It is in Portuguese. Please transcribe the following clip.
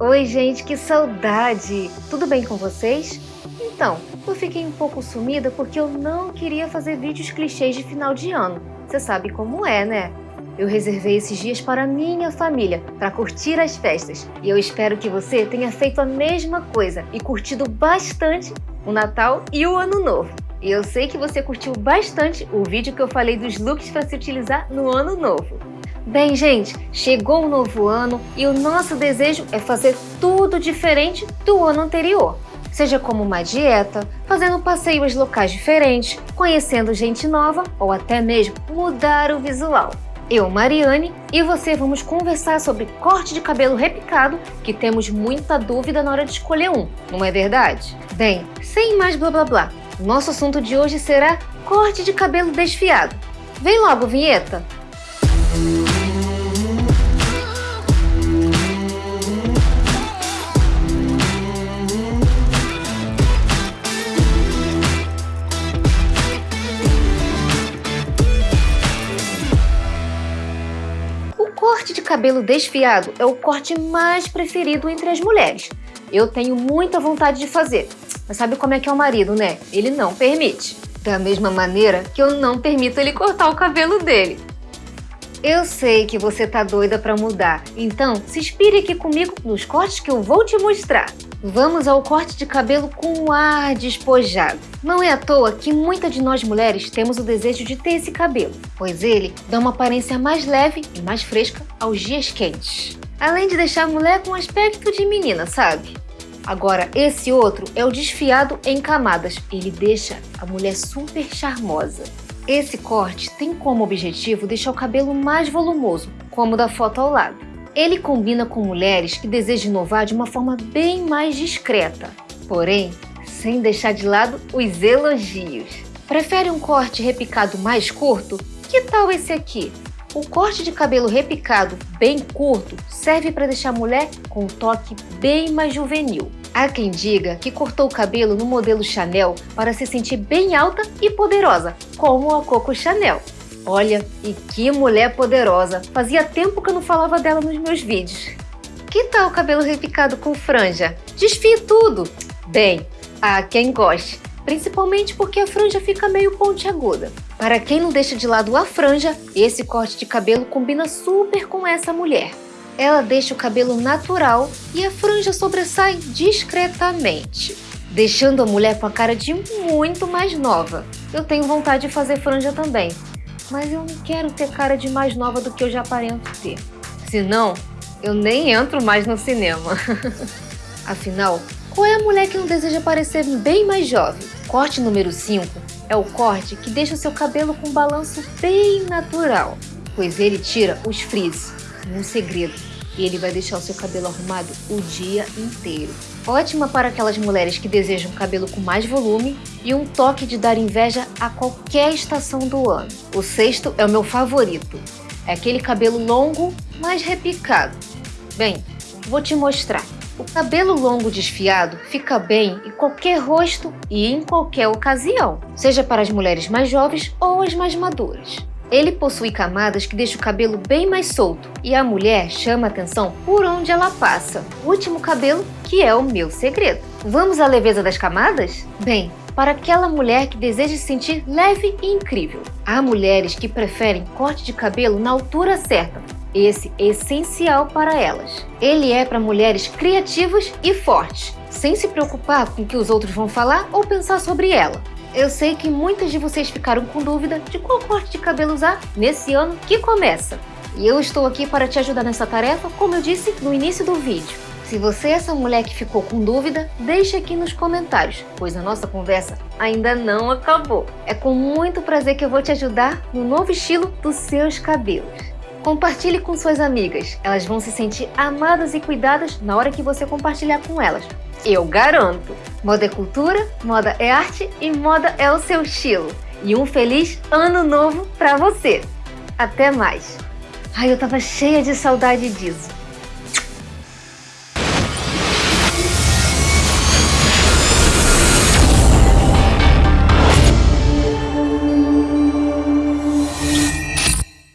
Oi, gente, que saudade! Tudo bem com vocês? Então, eu fiquei um pouco sumida porque eu não queria fazer vídeos clichês de final de ano. Você sabe como é, né? Eu reservei esses dias para minha família, para curtir as festas. E eu espero que você tenha feito a mesma coisa e curtido bastante o Natal e o Ano Novo. E eu sei que você curtiu bastante o vídeo que eu falei dos looks para se utilizar no Ano Novo. Bem, gente, chegou um novo ano e o nosso desejo é fazer tudo diferente do ano anterior. Seja como uma dieta, fazendo passeios locais diferentes, conhecendo gente nova ou até mesmo mudar o visual. Eu, Mariane, e você vamos conversar sobre corte de cabelo repicado, que temos muita dúvida na hora de escolher um, não é verdade? Bem, sem mais blá blá blá, nosso assunto de hoje será corte de cabelo desfiado. Vem logo, vinheta! corte cabelo desfiado é o corte mais preferido entre as mulheres. Eu tenho muita vontade de fazer, mas sabe como é que é o marido, né? Ele não permite. Da mesma maneira que eu não permito ele cortar o cabelo dele. Eu sei que você tá doida para mudar, então se inspire aqui comigo nos cortes que eu vou te mostrar. Vamos ao corte de cabelo com ar despojado. Não é à toa que muitas de nós mulheres temos o desejo de ter esse cabelo, pois ele dá uma aparência mais leve e mais fresca aos dias quentes. Além de deixar a mulher com aspecto de menina, sabe? Agora, esse outro é o desfiado em camadas. Ele deixa a mulher super charmosa. Esse corte tem como objetivo deixar o cabelo mais volumoso, como da foto ao lado. Ele combina com mulheres que desejam inovar de uma forma bem mais discreta, porém, sem deixar de lado os elogios. Prefere um corte repicado mais curto? Que tal esse aqui? O corte de cabelo repicado bem curto serve para deixar a mulher com um toque bem mais juvenil. Há quem diga que cortou o cabelo no modelo Chanel para se sentir bem alta e poderosa, como a Coco Chanel. Olha, e que mulher poderosa! Fazia tempo que eu não falava dela nos meus vídeos. Que tal o cabelo repicado com franja? Desfie tudo! Bem, há quem goste, principalmente porque a franja fica meio pontiaguda. Para quem não deixa de lado a franja, esse corte de cabelo combina super com essa mulher. Ela deixa o cabelo natural e a franja sobressai discretamente, deixando a mulher com a cara de muito mais nova. Eu tenho vontade de fazer franja também, mas eu não quero ter cara de mais nova do que eu já aparento ter. Senão, eu nem entro mais no cinema. Afinal, qual é a mulher que não deseja parecer bem mais jovem? Corte número 5 é o corte que deixa o seu cabelo com um balanço bem natural, pois ele tira os frizz. Um segredo, ele vai deixar o seu cabelo arrumado o dia inteiro. Ótima para aquelas mulheres que desejam cabelo com mais volume e um toque de dar inveja a qualquer estação do ano. O sexto é o meu favorito. É aquele cabelo longo, mas repicado. Bem, vou te mostrar. O cabelo longo desfiado fica bem em qualquer rosto e em qualquer ocasião, seja para as mulheres mais jovens ou as mais maduras. Ele possui camadas que deixam o cabelo bem mais solto e a mulher chama atenção por onde ela passa. O último cabelo que é o meu segredo. Vamos à leveza das camadas? Bem, para aquela mulher que deseja se sentir leve e incrível. Há mulheres que preferem corte de cabelo na altura certa. Esse é essencial para elas. Ele é para mulheres criativas e fortes, sem se preocupar com o que os outros vão falar ou pensar sobre ela. Eu sei que muitas de vocês ficaram com dúvida de qual corte de cabelo usar nesse ano que começa. E eu estou aqui para te ajudar nessa tarefa, como eu disse no início do vídeo. Se você é essa mulher que ficou com dúvida, deixe aqui nos comentários, pois a nossa conversa ainda não acabou. É com muito prazer que eu vou te ajudar no novo estilo dos seus cabelos. Compartilhe com suas amigas, elas vão se sentir amadas e cuidadas na hora que você compartilhar com elas. Eu garanto! Moda é cultura, moda é arte e moda é o seu estilo. E um feliz ano novo para você! Até mais! Ai, eu tava cheia de saudade disso.